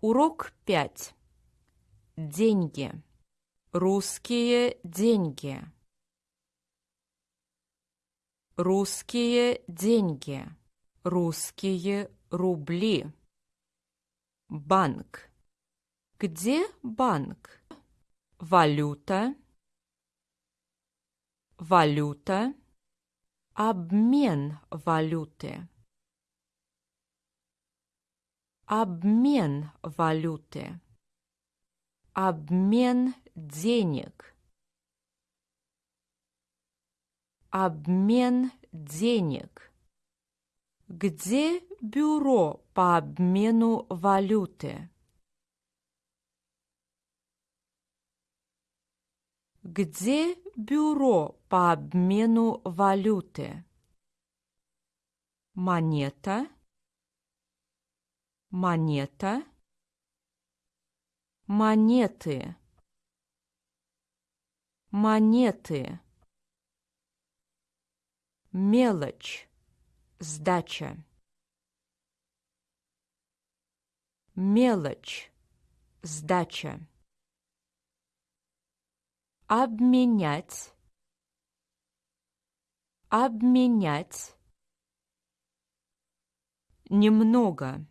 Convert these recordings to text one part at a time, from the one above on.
Урок 5. Деньги. Русские деньги. Русские деньги. Русские рубли. Банк. Где банк? Валюта. Валюта. Обмен валюты. Обмен валюты. Обмен денег. Обмен денег. Где бюро по обмену валюты? Где бюро по обмену валюты? Монета, монета, монеты, монеты, мелочь, сдача, мелочь, сдача. Обменять, обменять, немного,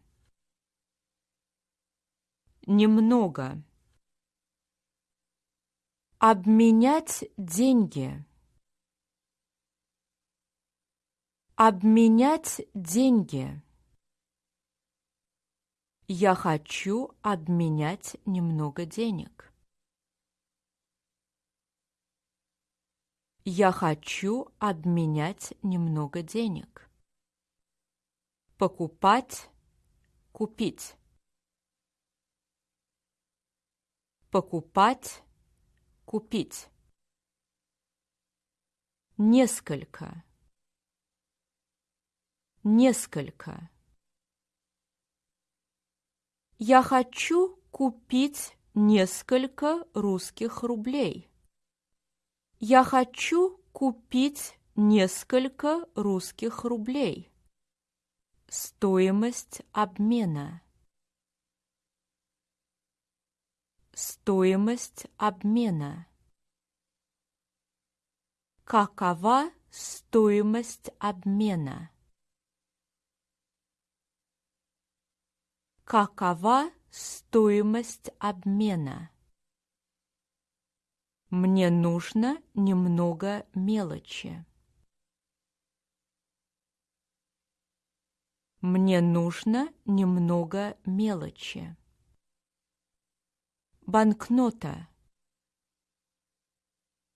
немного, обменять деньги, обменять деньги. Я хочу обменять немного денег. Я хочу обменять немного денег. Покупать, купить. Покупать, купить. Несколько. Несколько. Я хочу купить несколько русских рублей. Я хочу купить несколько русских рублей. Стоимость обмена. Стоимость обмена. Какова стоимость обмена? Какова стоимость обмена? Мне нужно немного мелочи. Мне нужно немного мелочи. Банкнота.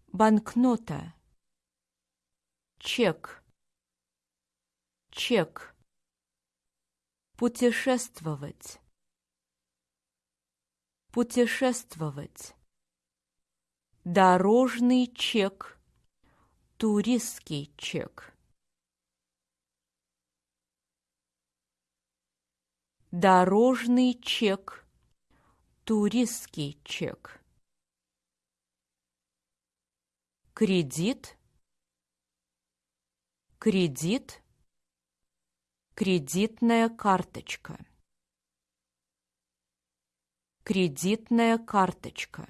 Банкнота. Чек. Чек. Путешествовать. Путешествовать. Дорожный чек. Туристский чек. Дорожный чек. Туристский чек. Кредит. Кредит. Кредитная карточка. Кредитная карточка.